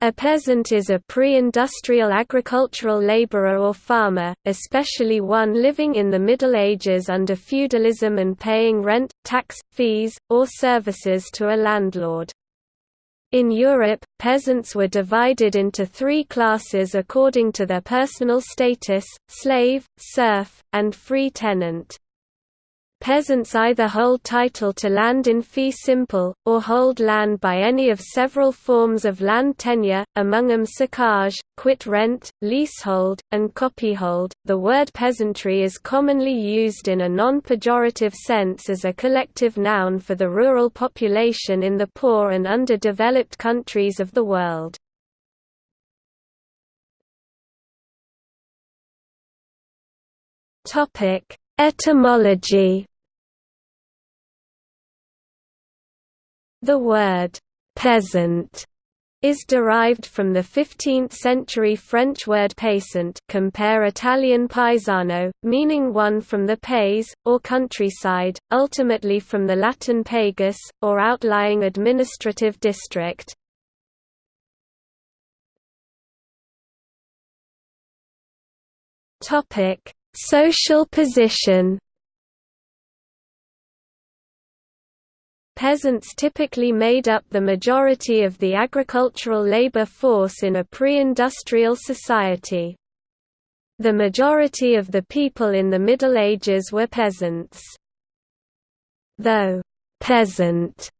A peasant is a pre-industrial agricultural laborer or farmer, especially one living in the Middle Ages under feudalism and paying rent, tax, fees, or services to a landlord. In Europe, peasants were divided into three classes according to their personal status, slave, serf, and free tenant. Peasants either hold title to land in fee simple, or hold land by any of several forms of land tenure, among them socage, quit rent, leasehold, and copyhold. The word peasantry is commonly used in a non pejorative sense as a collective noun for the rural population in the poor and underdeveloped countries of the world. Topic Etymology The word «peasant» is derived from the 15th-century French word paysant compare Italian paesano, meaning one from the pays, or countryside, ultimately from the Latin pagus, or outlying administrative district. Social position Peasants typically made up the majority of the agricultural labor force in a pre-industrial society. The majority of the people in the Middle Ages were peasants. Though «peasant»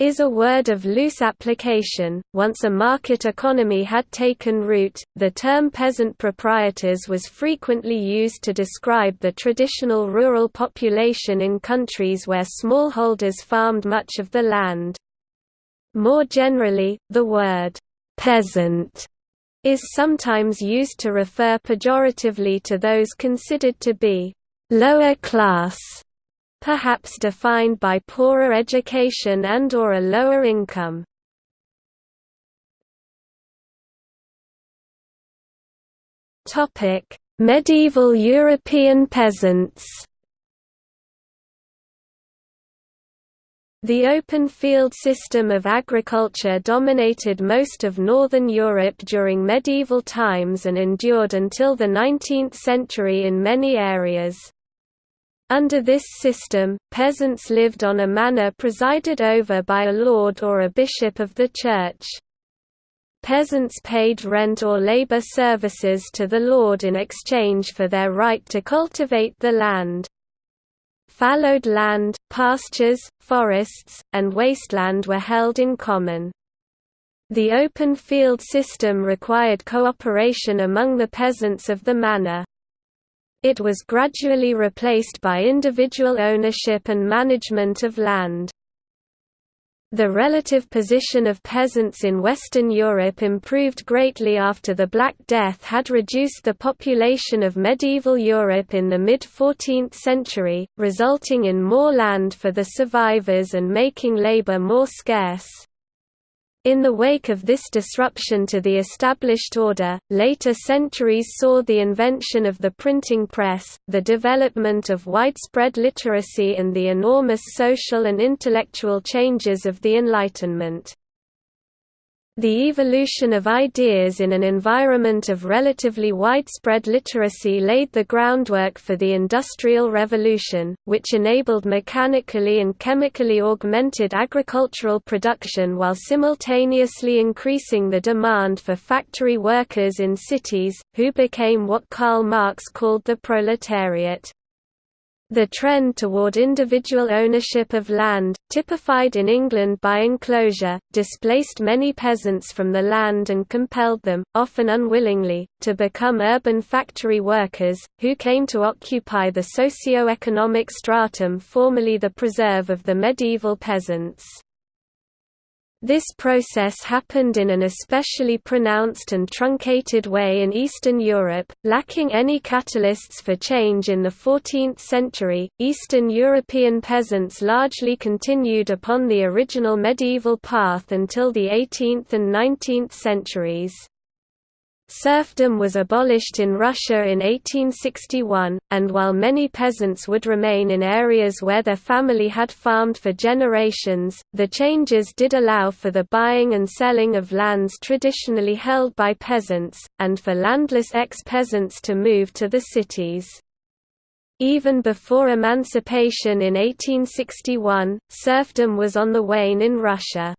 is a word of loose application. Once a market economy had taken root, the term peasant proprietors was frequently used to describe the traditional rural population in countries where smallholders farmed much of the land. More generally, the word peasant is sometimes used to refer pejoratively to those considered to be lower class perhaps defined by poorer education and or a lower income. Medieval European peasants The open field system of agriculture dominated most of northern Europe during medieval times and endured until the 19th century in many areas. Under this system, peasants lived on a manor presided over by a lord or a bishop of the church. Peasants paid rent or labor services to the lord in exchange for their right to cultivate the land. Fallowed land, pastures, forests, and wasteland were held in common. The open field system required cooperation among the peasants of the manor. It was gradually replaced by individual ownership and management of land. The relative position of peasants in Western Europe improved greatly after the Black Death had reduced the population of medieval Europe in the mid-14th century, resulting in more land for the survivors and making labor more scarce. In the wake of this disruption to the established order, later centuries saw the invention of the printing press, the development of widespread literacy and the enormous social and intellectual changes of the Enlightenment. The evolution of ideas in an environment of relatively widespread literacy laid the groundwork for the Industrial Revolution, which enabled mechanically and chemically augmented agricultural production while simultaneously increasing the demand for factory workers in cities, who became what Karl Marx called the proletariat. The trend toward individual ownership of land, typified in England by enclosure, displaced many peasants from the land and compelled them, often unwillingly, to become urban factory workers, who came to occupy the socio-economic stratum formerly the preserve of the medieval peasants. This process happened in an especially pronounced and truncated way in Eastern Europe, lacking any catalysts for change in the 14th century. Eastern European peasants largely continued upon the original medieval path until the 18th and 19th centuries. Serfdom was abolished in Russia in 1861, and while many peasants would remain in areas where their family had farmed for generations, the changes did allow for the buying and selling of lands traditionally held by peasants, and for landless ex-peasants to move to the cities. Even before emancipation in 1861, serfdom was on the wane in Russia.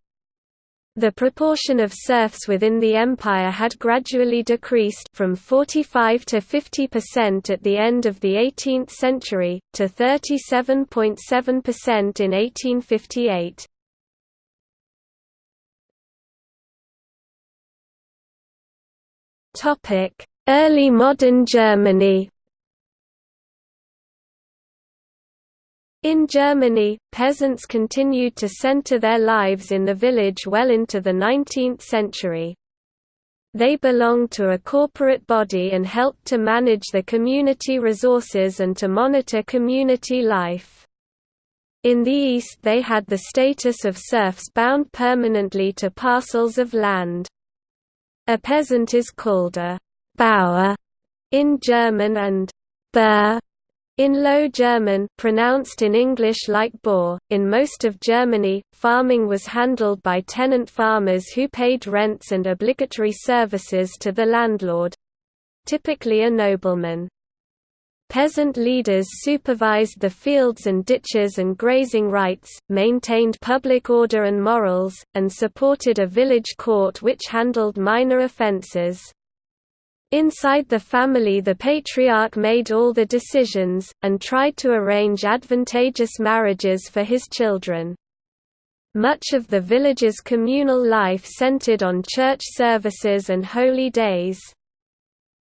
The proportion of serfs within the empire had gradually decreased from 45 to 50% at the end of the 18th century, to 37.7% in 1858. Early modern Germany In Germany, peasants continued to center their lives in the village well into the 19th century. They belonged to a corporate body and helped to manage the community resources and to monitor community life. In the East they had the status of serfs bound permanently to parcels of land. A peasant is called a Bauer in German and Bur in Low German pronounced in English like Boer, in most of Germany, farming was handled by tenant farmers who paid rents and obligatory services to the landlord—typically a nobleman. Peasant leaders supervised the fields and ditches and grazing rights, maintained public order and morals, and supported a village court which handled minor offences. Inside the family the patriarch made all the decisions, and tried to arrange advantageous marriages for his children. Much of the village's communal life centered on church services and holy days.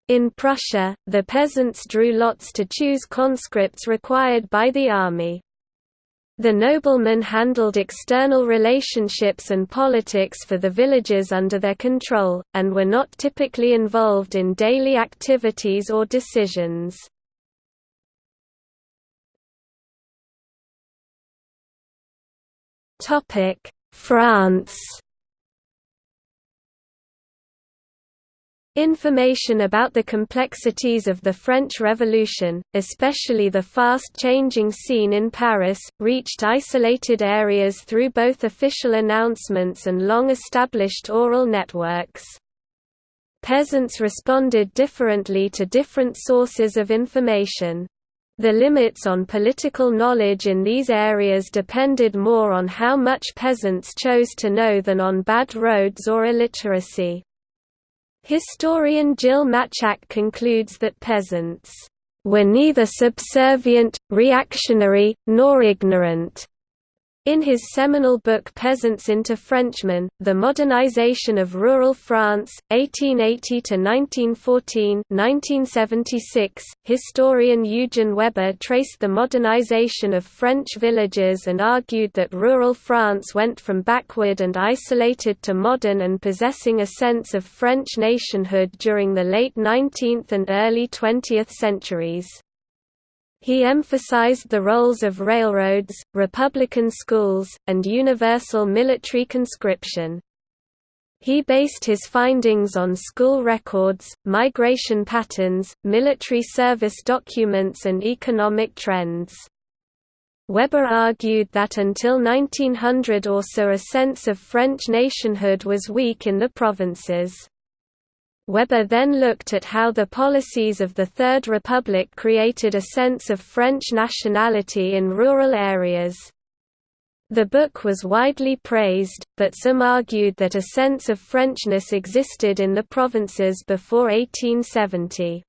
In Prussia, the peasants drew lots to choose conscripts required by the army. The noblemen handled external relationships and politics for the villages under their control, and were not typically involved in daily activities or decisions. France Information about the complexities of the French Revolution, especially the fast-changing scene in Paris, reached isolated areas through both official announcements and long-established oral networks. Peasants responded differently to different sources of information. The limits on political knowledge in these areas depended more on how much peasants chose to know than on bad roads or illiteracy. Historian Jill Maciak concludes that peasants were neither subservient, reactionary, nor ignorant. In his seminal book Peasants into Frenchmen, The Modernization of Rural France, 1880–1914 historian Eugen Weber traced the modernization of French villages and argued that rural France went from backward and isolated to modern and possessing a sense of French nationhood during the late 19th and early 20th centuries. He emphasized the roles of railroads, republican schools, and universal military conscription. He based his findings on school records, migration patterns, military service documents and economic trends. Weber argued that until 1900 or so a sense of French nationhood was weak in the provinces. Weber then looked at how the policies of the Third Republic created a sense of French nationality in rural areas. The book was widely praised, but some argued that a sense of Frenchness existed in the provinces before 1870.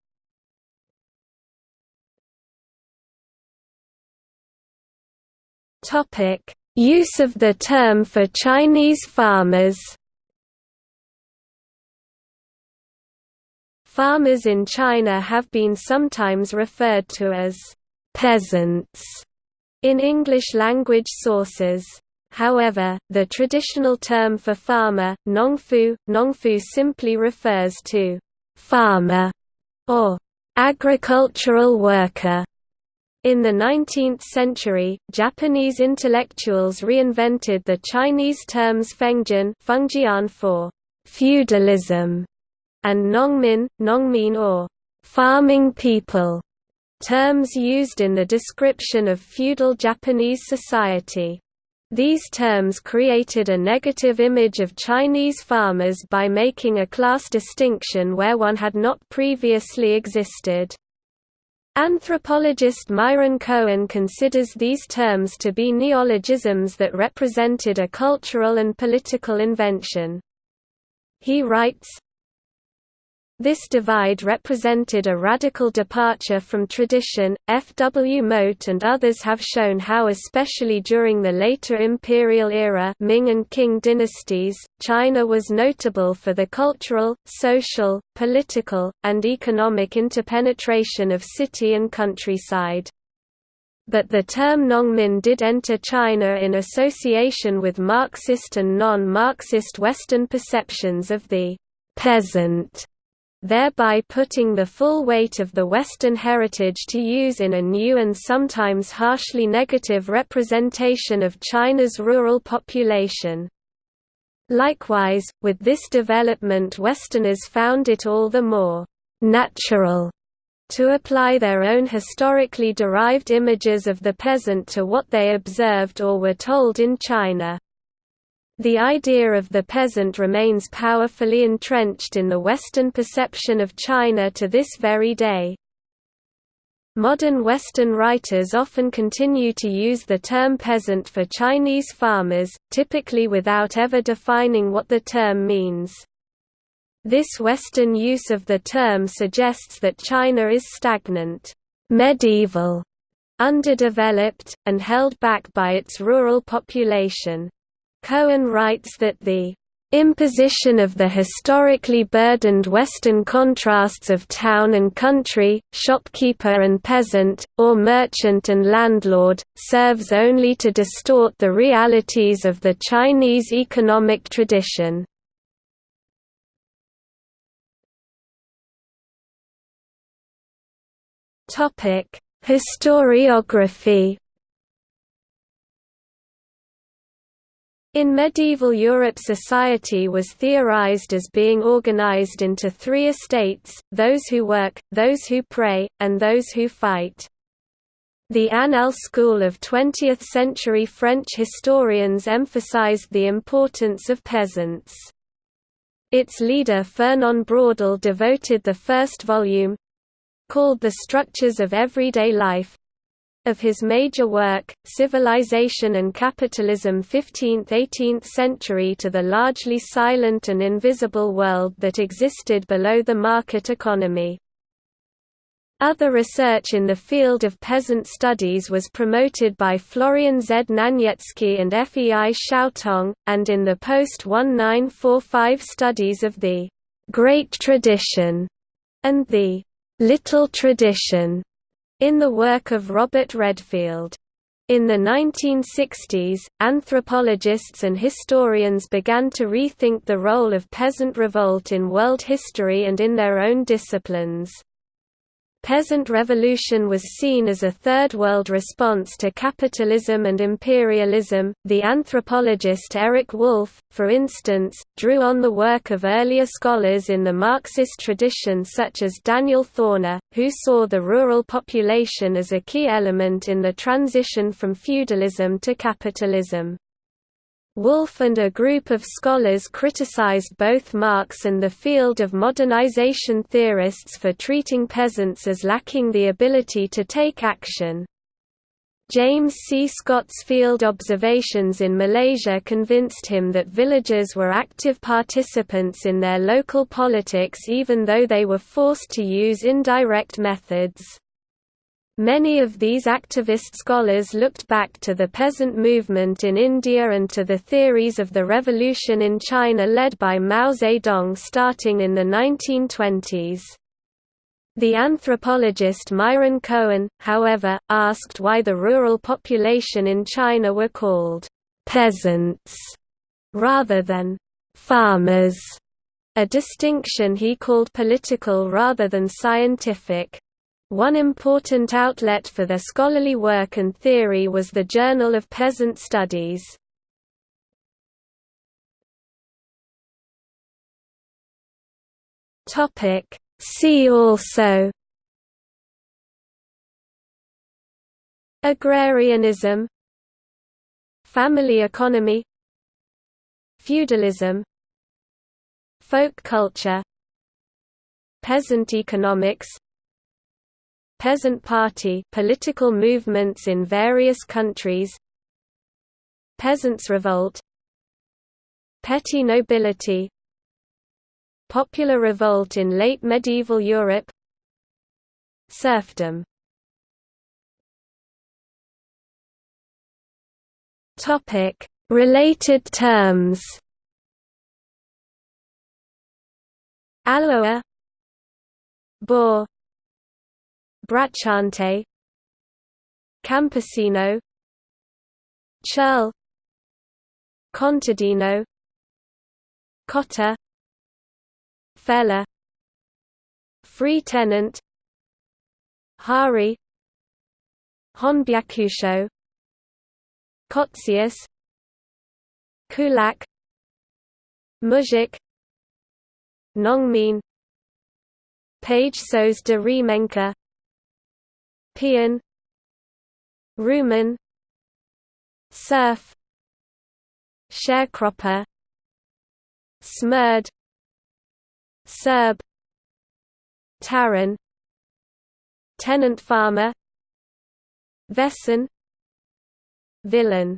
Use of the term for Chinese farmers Farmers in China have been sometimes referred to as peasants in English-language sources. However, the traditional term for farmer, nongfu, nongfu simply refers to farmer or agricultural worker. In the 19th century, Japanese intellectuals reinvented the Chinese terms fengjian for feudalism and Nongmin, Nongmin or farming people, terms used in the description of feudal Japanese society. These terms created a negative image of Chinese farmers by making a class distinction where one had not previously existed. Anthropologist Myron Cohen considers these terms to be neologisms that represented a cultural and political invention. He writes, this divide represented a radical departure from tradition. F. W. Mote and others have shown how, especially during the later imperial era Ming and Qing dynasties, China was notable for the cultural, social, political, and economic interpenetration of city and countryside. But the term Nongmin did enter China in association with Marxist and non-Marxist Western perceptions of the peasant thereby putting the full weight of the Western heritage to use in a new and sometimes harshly negative representation of China's rural population. Likewise, with this development Westerners found it all the more «natural» to apply their own historically derived images of the peasant to what they observed or were told in China. The idea of the peasant remains powerfully entrenched in the Western perception of China to this very day. Modern Western writers often continue to use the term peasant for Chinese farmers, typically without ever defining what the term means. This Western use of the term suggests that China is stagnant, medieval, underdeveloped, and held back by its rural population. Cohen writes that the imposition of the historically burdened Western contrasts of town and country, shopkeeper and peasant, or merchant and landlord, serves only to distort the realities of the Chinese economic tradition. Historiography In medieval Europe society was theorized as being organized into three estates, those who work, those who pray, and those who fight. The Annales school of 20th-century French historians emphasized the importance of peasants. Its leader Fernand Braudel devoted the first volume—called The Structures of Everyday Life, of his major work, Civilization and Capitalism 15th–18th century to the largely silent and invisible world that existed below the market economy. Other research in the field of peasant studies was promoted by Florian Znaniecki and Fei Xiaotong, and in the post-1945 studies of the «Great Tradition» and the «Little Tradition» in the work of Robert Redfield. In the 1960s, anthropologists and historians began to rethink the role of peasant revolt in world history and in their own disciplines peasant revolution was seen as a Third World response to capitalism and imperialism. The anthropologist Eric Wolf, for instance, drew on the work of earlier scholars in the Marxist tradition such as Daniel Thorner, who saw the rural population as a key element in the transition from feudalism to capitalism. Wolf and a group of scholars criticized both Marx and the field of modernization theorists for treating peasants as lacking the ability to take action. James C. Scott's field observations in Malaysia convinced him that villagers were active participants in their local politics even though they were forced to use indirect methods. Many of these activist scholars looked back to the peasant movement in India and to the theories of the revolution in China led by Mao Zedong starting in the 1920s. The anthropologist Myron Cohen, however, asked why the rural population in China were called peasants rather than farmers, a distinction he called political rather than scientific. One important outlet for their scholarly work and theory was the Journal of Peasant Studies. See also Agrarianism Family economy Feudalism Folk culture Peasant economics Peasant Party political movements in various countries Peasants' Revolt Petty nobility Popular revolt in late medieval Europe Serfdom Topic: Related terms. Alloa Boer Bracciante Campesino Churl Contadino Cottar Fellah Free tenant Hari Honbyakusho Kotzius Kulak Mujik Nongmin Pagesos de remença Pian Rumen Serf Sharecropper Smerd Serb Taran Tenant farmer Vesson Villein